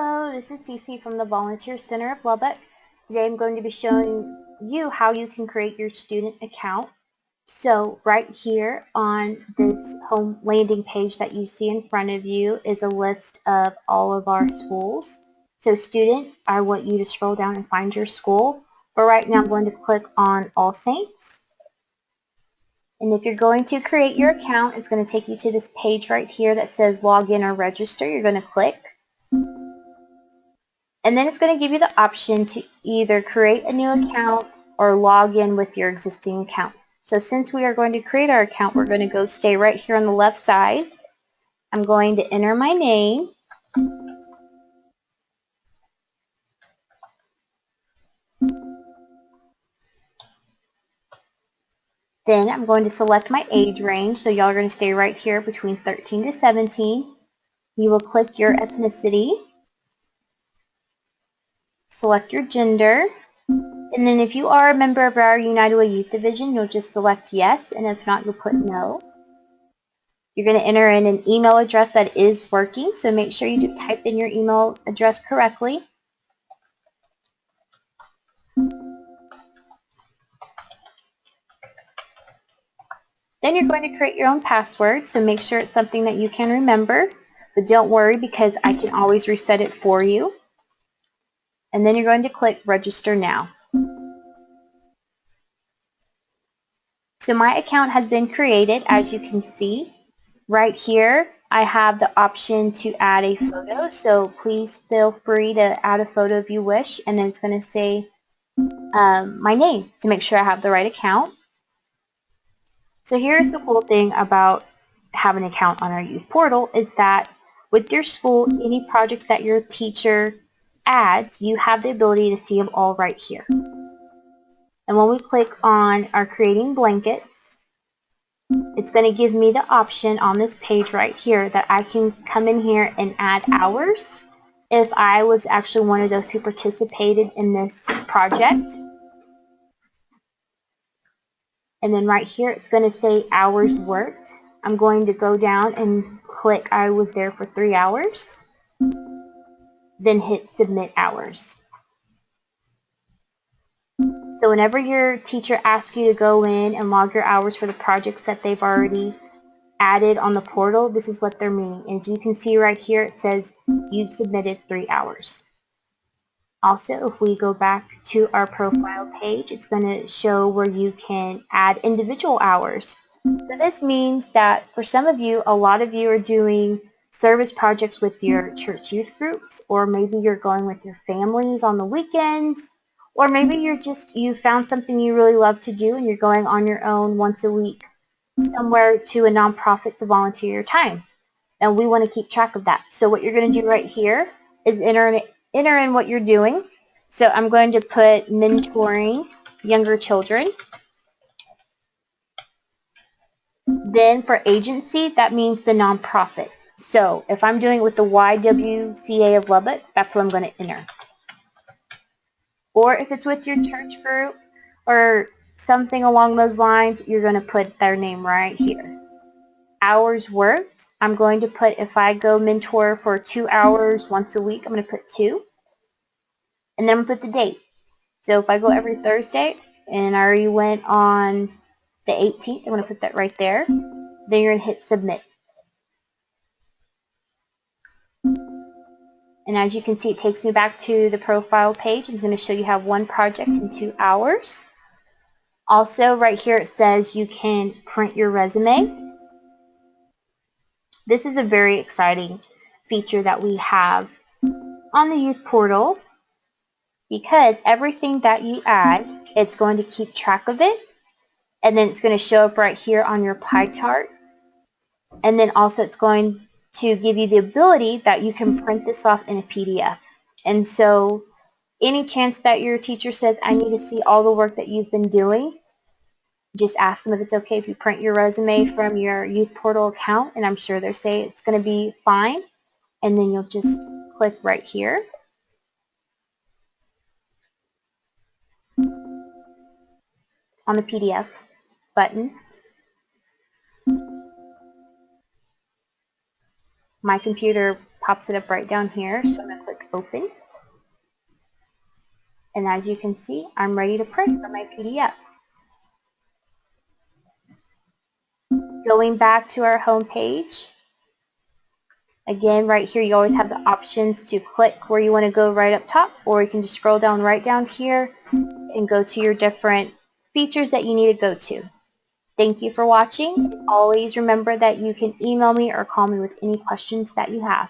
Hello, this is Cece from the Volunteer Center of Lubbock. Today I'm going to be showing you how you can create your student account. So right here on this home landing page that you see in front of you is a list of all of our schools. So students, I want you to scroll down and find your school. But right now I'm going to click on All Saints. And if you're going to create your account, it's going to take you to this page right here that says log in or register. You're going to click. And then it's going to give you the option to either create a new account or log in with your existing account. So since we are going to create our account, we're going to go stay right here on the left side. I'm going to enter my name. Then I'm going to select my age range. So y'all are going to stay right here between 13 to 17. You will click your ethnicity. Select your gender. And then if you are a member of our United Way Youth Division, you'll just select yes. And if not, you'll put no. You're going to enter in an email address that is working. So make sure you do type in your email address correctly. Then you're going to create your own password, so make sure it's something that you can remember. But don't worry because I can always reset it for you. And then you're going to click Register Now. So my account has been created, as you can see. Right here, I have the option to add a photo, so please feel free to add a photo if you wish. And then it's going to say um, my name to make sure I have the right account. So here's the cool thing about having an account on our youth portal is that with your school, any projects that your teacher adds, you have the ability to see them all right here. And when we click on our creating blankets, it's going to give me the option on this page right here that I can come in here and add hours if I was actually one of those who participated in this project. And then right here, it's going to say hours worked. I'm going to go down and click I was there for three hours. Then hit submit hours. So whenever your teacher asks you to go in and log your hours for the projects that they've already added on the portal, this is what they're meaning. As you can see right here, it says you've submitted three hours. Also, if we go back to our profile page, it's going to show where you can add individual hours. So this means that for some of you, a lot of you are doing service projects with your church youth groups, or maybe you're going with your families on the weekends, or maybe you're just, you found something you really love to do and you're going on your own once a week somewhere to a nonprofit to volunteer your time. And we want to keep track of that. So what you're going to do right here is enter enter in what you're doing. So I'm going to put mentoring younger children. Then for agency, that means the nonprofit. So if I'm doing it with the YWCA of Lubbock, that's what I'm going to enter. Or if it's with your church group or something along those lines, you're going to put their name right here. Hours worked, I'm going to put, if I go mentor for two hours once a week, I'm going to put two. And then I'm going to put the date. So if I go every Thursday, and I already went on the 18th, I'm going to put that right there. Then you're going to hit submit. And as you can see, it takes me back to the profile page. It's going to show you have one project in two hours. Also, right here it says you can print your resume. This is a very exciting feature that we have on the youth portal because everything that you add, it's going to keep track of it and then it's going to show up right here on your pie chart and then also it's going to give you the ability that you can print this off in a PDF and so any chance that your teacher says I need to see all the work that you've been doing just ask them if it's okay if you print your resume from your youth portal account and I'm sure they'll say it's going to be fine. And then you'll just click right here. On the PDF button my computer pops it up right down here so I'm going to click open. And as you can see, I'm ready to print for my PDF. Going back to our home page, again, right here, you always have the options to click where you want to go right up top, or you can just scroll down right down here and go to your different features that you need to go to. Thank you for watching. Always remember that you can email me or call me with any questions that you have.